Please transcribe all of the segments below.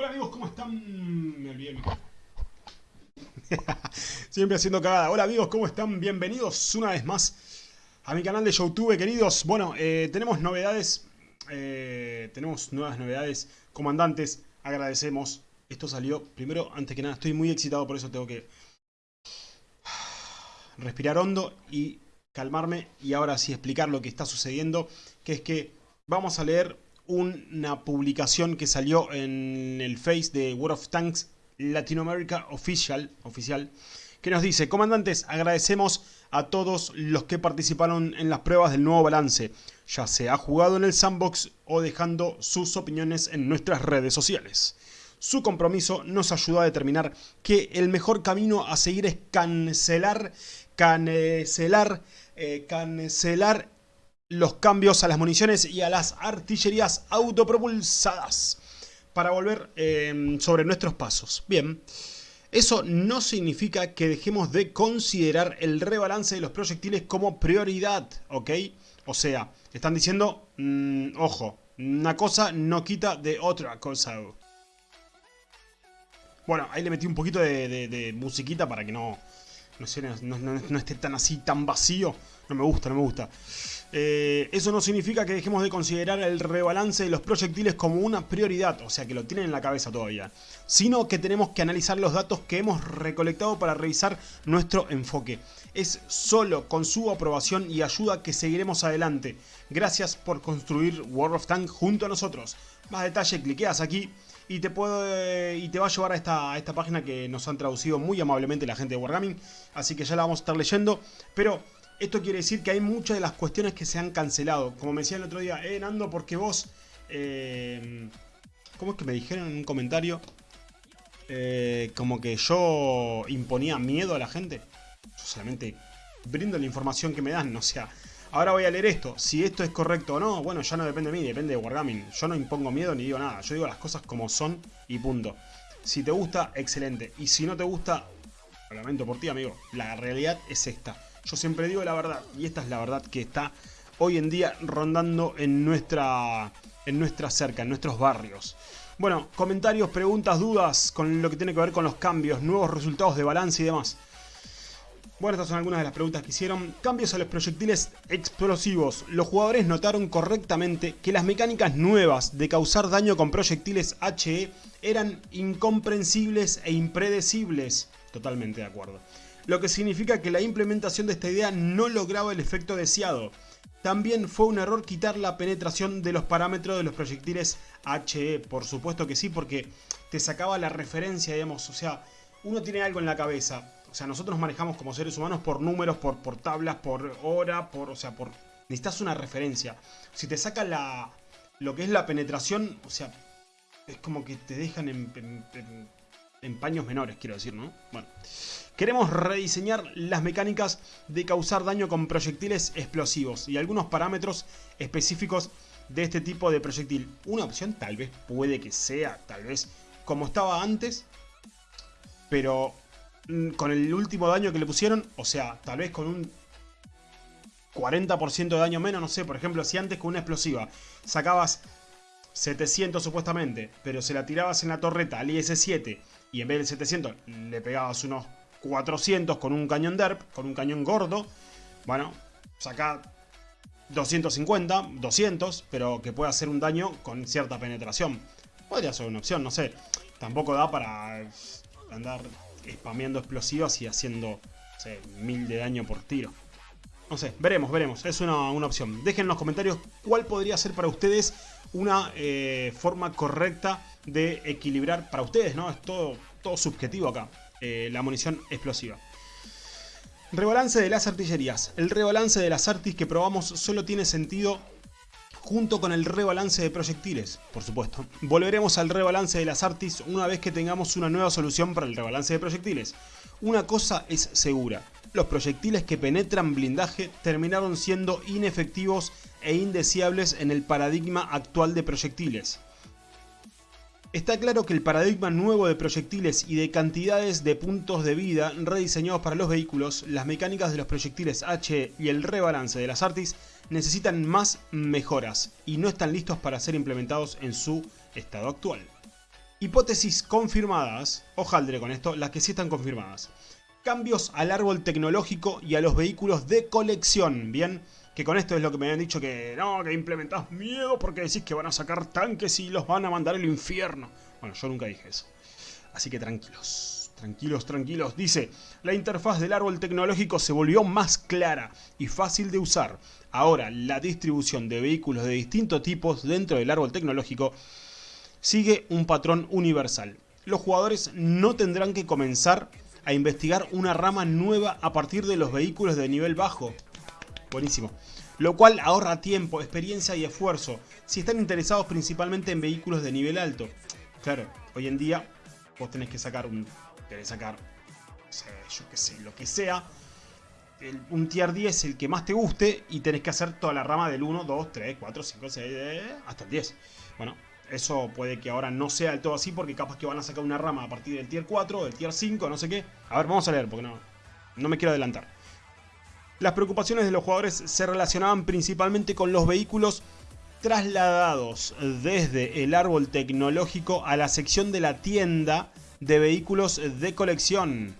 Hola amigos, ¿cómo están? Me olvidé. Siempre haciendo cagada. Hola amigos, ¿cómo están? Bienvenidos una vez más a mi canal de YouTube, queridos. Bueno, eh, tenemos novedades. eh, tenemos nuevas novedades. Comandantes, agradecemos. Esto salió, primero, antes que nada, estoy muy excitado, por eso tengo que respirar hondo y calmarme. Y ahora sí explicar lo que está sucediendo. Que es que vamos a leer una publicación que salió en el Face de World of Tanks Latinoamérica Official, oficial, que nos dice, comandantes, agradecemos a todos los que participaron en las pruebas del nuevo balance, ya sea jugado en el sandbox o dejando sus opiniones en nuestras redes sociales. Su compromiso nos ayudó a determinar que el mejor camino a seguir es cancelar, cancelar, eh, cancelar los cambios a las municiones y a las artillerías autopropulsadas para volver eh, sobre nuestros pasos. Bien, eso no significa que dejemos de considerar el rebalance de los proyectiles como prioridad, ¿ok? O sea, están diciendo, mmm, ojo, una cosa no quita de otra cosa. Bueno, ahí le metí un poquito de, musiquita para que no, no esté tan así, tan vacío. No me gusta, no me gusta. Eh, eso no significa que dejemos de considerar el rebalance de los proyectiles como una prioridad, o sea que lo tienen en la cabeza todavía, sino que tenemos que analizar los datos que hemos recolectado para revisar nuestro enfoque. Es solo con su aprobación y ayuda que seguiremos adelante. Gracias por construir World of Tanks junto a nosotros. Más detalle, cliqueas aquí y te, y te va a llevar a esta, a esta página que nos han traducido muy amablemente la gente de Wargaming, así que ya la vamos a estar leyendo, pero... Esto quiere decir que hay muchas de las cuestiones que se han cancelado. Como me decía el otro día, eh, Nando, porque vos... Eh, ¿Cómo es que me dijeron en un comentario? Eh, como que yo imponía miedo a la gente. Yo solamente brindo la información que me dan, o sea... Ahora voy a leer esto. Si esto es correcto o no, bueno, ya no depende de mí, depende de Wargaming. Yo no impongo miedo ni digo nada. Yo digo las cosas como son y punto. Si te gusta, excelente. Y si no te gusta, lo lamento por ti, amigo. La realidad es esta. Yo siempre digo la verdad, y esta es la verdad que está hoy en día rondando en nuestra, en nuestra cerca, en nuestros barrios. Bueno, comentarios, preguntas, dudas con lo que tiene que ver con los cambios, nuevos resultados de balance y demás. Bueno, estas son algunas de las preguntas que hicieron. Cambios a los proyectiles explosivos. Los jugadores notaron correctamente que las mecánicas nuevas de causar daño con proyectiles HE eran incomprensibles e impredecibles. Totalmente de acuerdo lo que significa que la implementación de esta idea no lograba el efecto deseado. También fue un error quitar la penetración de los parámetros de los proyectiles HE, por supuesto que sí, porque te sacaba la referencia, digamos, o sea, uno tiene algo en la cabeza, o sea, nosotros nos manejamos como seres humanos por números, por, por tablas, por hora, por, o sea, por... Necesitas una referencia. Si te saca la, lo que es la penetración, o sea, es como que te dejan en, en paños menores, quiero decir, ¿no? Bueno... Queremos rediseñar las mecánicas de causar daño con proyectiles explosivos y algunos parámetros específicos de este tipo de proyectil. Una opción tal vez puede que sea, tal vez como estaba antes, pero con el último daño que le pusieron, o sea, tal vez con un 40% de daño menos, no sé, por ejemplo, si antes con una explosiva sacabas 700 supuestamente, pero se la tirabas en la torreta al IS-7 y en vez del 700 le pegabas unos 400 con un cañón derp, con un cañón gordo. Bueno, saca 250, 200, pero que pueda hacer un daño con cierta penetración. Podría ser una opción, no sé. Tampoco da para andar spameando explosivas y haciendo, no mil de daño por tiro. No sé, veremos, veremos. Es una, una opción. Dejen en los comentarios cuál podría ser para ustedes una eh, forma correcta de equilibrar para ustedes, ¿no? Es todo, todo subjetivo acá eh, la munición explosiva. Rebalance de las artillerías. El rebalance de las artis que probamos solo tiene sentido junto con el rebalance de proyectiles, por supuesto. Volveremos al rebalance de las artis una vez que tengamos una nueva solución para el rebalance de proyectiles. Una cosa es segura, los proyectiles que penetran blindaje terminaron siendo inefectivos e indeseables en el paradigma actual de proyectiles. Está claro que el paradigma nuevo de proyectiles y de cantidades de puntos de vida rediseñados para los vehículos, las mecánicas de los proyectiles HE y el rebalance de las Artis necesitan más mejoras y no están listos para ser implementados en su estado actual. Hipótesis confirmadas, hojaldre con esto, las que sí están confirmadas. Cambios al árbol tecnológico y a los vehículos de colección, ¿bien? Que con esto es lo que me habían dicho que no, que implementás miedo porque decís que van a sacar tanques y los van a mandar al infierno. Bueno, yo nunca dije eso. Así que tranquilos, tranquilos, tranquilos. Dice, la interfaz del árbol tecnológico se volvió más clara y fácil de usar. Ahora, la distribución de vehículos de distintos tipos dentro del árbol tecnológico sigue un patrón universal. Los jugadores no tendrán que comenzar a investigar una rama nueva a partir de los vehículos de nivel bajo. Buenísimo. Lo cual ahorra tiempo, experiencia y esfuerzo si están interesados principalmente en vehículos de nivel alto. Claro, hoy en día vos tenés que sacar un... Tenés que sacar, yo qué sé, lo que sea. un tier 10 el que más te guste y tenés que hacer toda la rama del 1, 2, 3, 4, 5, 6, hasta el 10. Bueno, eso puede que ahora no sea del todo así porque capaz que van a sacar una rama a partir del tier 4, del tier 5, no sé qué. A ver, vamos a leer porque no, no me quiero adelantar. Las preocupaciones de los jugadores se relacionaban principalmente con los vehículos trasladados desde el árbol tecnológico a la sección de la tienda de vehículos de colección.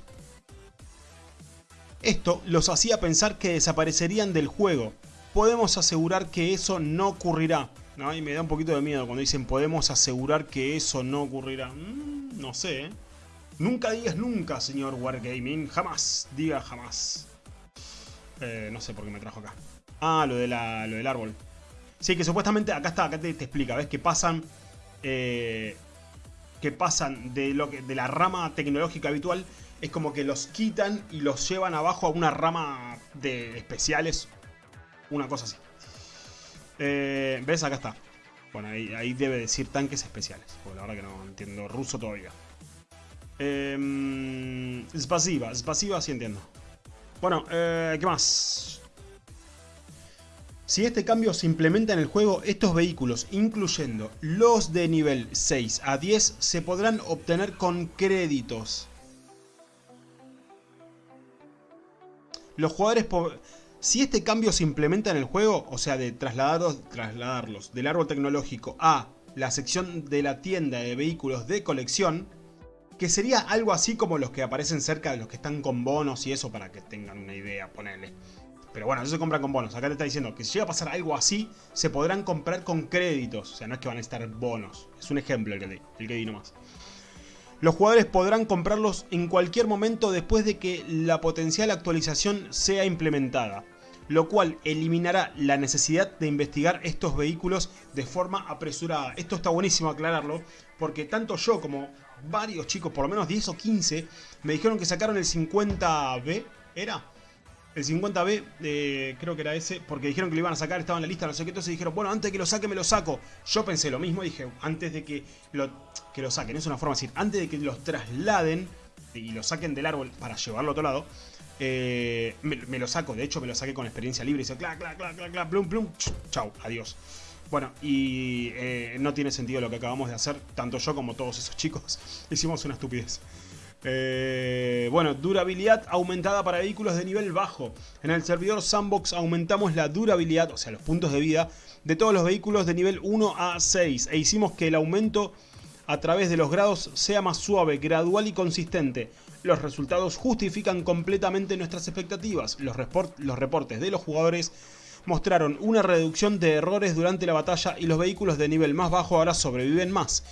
Esto los hacía pensar que desaparecerían del juego. Podemos asegurar que eso no ocurrirá. Y me da un poquito de miedo cuando dicen podemos asegurar que eso no ocurrirá. Mm, no sé, ¿eh? Nunca digas nunca, señor Wargaming. Jamás, diga jamás. Eh, no sé por qué me trajo acá. Ah, lo, de la, lo del árbol. Sí, que supuestamente, acá está, acá te, explica, ¿ves? Que pasan... Eh, que pasan de, lo de la rama tecnológica habitual, es como que los quitan y los llevan abajo a una rama de especiales. Una cosa así. Eh, ¿Ves? Acá está. Bueno, ahí, debe decir tanques especiales. Porque la verdad que no entiendo ruso todavía. Eh, spasiva, spasiva sí entiendo. Bueno, eh, ¿qué más? Si este cambio se implementa en el juego, estos vehículos, incluyendo los de nivel 6 a 10, se podrán obtener con créditos. Los jugadores... Si este cambio se implementa en el juego, o sea, de trasladarlos, trasladarlos del árbol tecnológico a la sección de la tienda de vehículos de colección, que sería algo así como los que aparecen cerca de los que están con bonos y eso para que tengan una idea, ponerle. Pero bueno, eso se compra con bonos. Acá te está diciendo que si llega a pasar algo así, se podrán comprar con créditos. O sea, no es que van a estar bonos. Es un ejemplo el que el que di nomás. Los jugadores podrán comprarlos en cualquier momento después de que la potencial actualización sea implementada, lo cual eliminará la necesidad de investigar estos vehículos de forma apresurada. Esto está buenísimo aclararlo, porque tanto yo como varios chicos, por lo menos 10 o 15, me dijeron que sacaron el 50B, ¿era? El 50B, eh, creo que era ese, porque dijeron que lo iban a sacar, estaba en la lista, no sé qué, entonces dijeron, bueno, antes de que lo saque me lo saco. Yo pensé lo mismo, dije, antes de que lo, que lo saquen, es una forma de decir, antes de que los trasladen y lo saquen del árbol para llevarlo a otro lado, eh, me, lo saco, de hecho me lo saqué con experiencia libre, y dice, clac, clac, clac, clac, plum, plum, chau, adiós. Bueno, y eh, no tiene sentido lo que acabamos de hacer, tanto yo como todos esos chicos. Hicimos una estupidez. Eh, bueno, durabilidad aumentada para vehículos de nivel bajo. En el servidor Sandbox aumentamos la durabilidad, o sea, los puntos de vida, de todos los vehículos de nivel 1 a 6. E hicimos que el aumento a través de los grados sea más suave, gradual y consistente. Los resultados justifican completamente nuestras expectativas. Los, los reportes de los jugadores mostraron una reducción de errores durante la batalla y los vehículos de nivel más bajo ahora sobreviven más.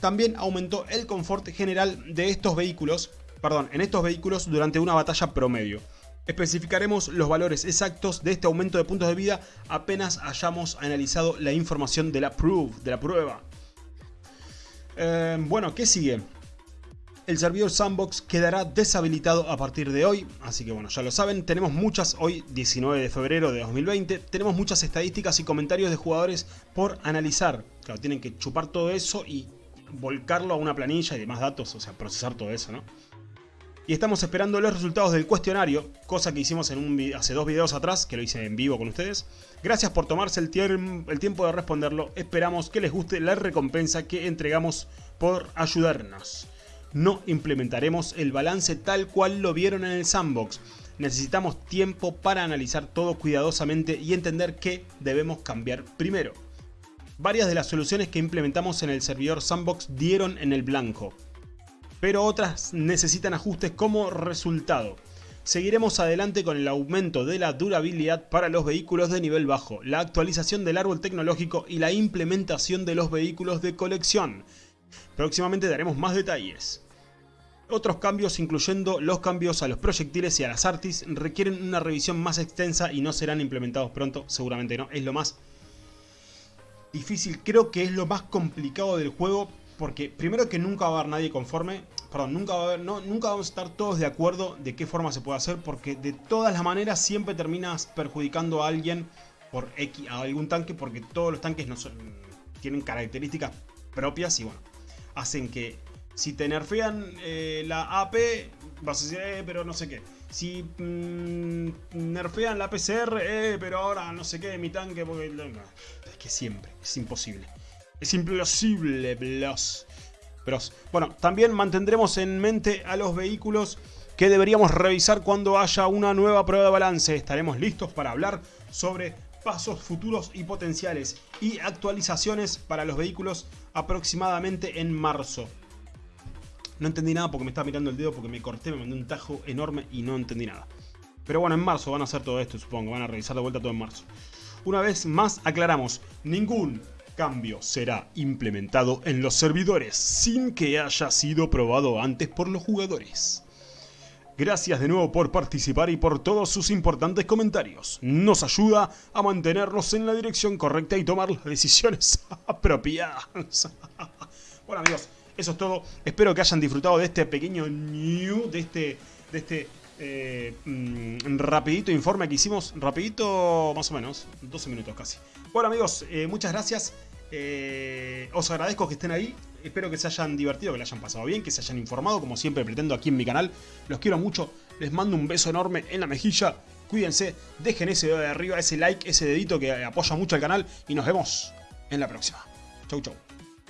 También aumentó el confort general de estos vehículos, perdón, en estos vehículos durante una batalla promedio. Especificaremos los valores exactos de este aumento de puntos de vida apenas hayamos analizado la información de la prueba. Eh, bueno, ¿qué sigue? El servidor Sandbox quedará deshabilitado a partir de hoy, así que bueno, ya lo saben, tenemos muchas, hoy 19 de febrero de 2020, tenemos muchas estadísticas y comentarios de jugadores por analizar. Claro, tienen que chupar todo eso y volcarlo a una planilla y demás datos, o sea, procesar todo eso, ¿no? Y estamos esperando los resultados del cuestionario, cosa que hicimos en un, hace dos videos atrás, que lo hice en vivo con ustedes. Gracias por tomarse el, el tiempo de responderlo, esperamos que les guste la recompensa que entregamos por ayudarnos no implementaremos el balance tal cual lo vieron en el sandbox. Necesitamos tiempo para analizar todo cuidadosamente y entender qué debemos cambiar primero. Varias de las soluciones que implementamos en el servidor Sandbox dieron en el blanco, pero otras necesitan ajustes como resultado. Seguiremos adelante con el aumento de la durabilidad para los vehículos de nivel bajo, la actualización del árbol tecnológico y la implementación de los vehículos de colección. Próximamente daremos más detalles. Otros cambios, incluyendo los cambios a los proyectiles y a las artis, requieren una revisión más extensa y no serán implementados pronto, seguramente no. Es lo más difícil, creo que es lo más complicado del juego, porque primero que nunca va a haber nadie conforme, perdón, nunca, va a haber, nunca vamos a estar todos de acuerdo de qué forma se puede hacer, porque de todas las maneras siempre terminas perjudicando a alguien por X, a algún tanque, porque todos los tanques no tienen características propias y bueno, hacen que si te nerfean eh, la AP, vas a decir, eh, pero no sé qué. Si mm, nerfean la PCR, eh, pero ahora no sé qué, mi tanque, porque... Es que siempre, es imposible. Es imposible, blos. Bros. Bueno, también mantendremos en mente a los vehículos que deberíamos revisar cuando haya una nueva prueba de balance. Estaremos listos para hablar sobre pasos futuros y potenciales y actualizaciones para los vehículos aproximadamente en marzo. No entendí nada porque me estaba mirando el dedo porque me corté, me mandé un tajo enorme y no entendí nada. Pero bueno, en marzo van a hacer todo esto, supongo. Van a revisar de vuelta todo en marzo. Una vez más aclaramos, ningún cambio será implementado en los servidores sin que haya sido probado antes por los jugadores. Gracias de nuevo por participar y por todos sus importantes comentarios. Nos ayuda a mantenernos en la dirección correcta y tomar las decisiones apropiadas. bueno amigos, eso es todo. Espero que hayan disfrutado de este pequeño new, de este, de este eh, mm, rapidito informe que hicimos. Rapidito, más o menos, 12 minutos casi. Bueno amigos, eh, muchas gracias. Eh, os agradezco que estén ahí. Espero que se hayan divertido, que le hayan pasado bien, que se hayan informado, como siempre pretendo aquí en mi canal. Los quiero mucho. Les mando un beso enorme en la mejilla. Cuídense, dejen ese dedo de arriba, ese like, ese dedito que apoya mucho al canal. Y nos vemos en la próxima. Chau, chau.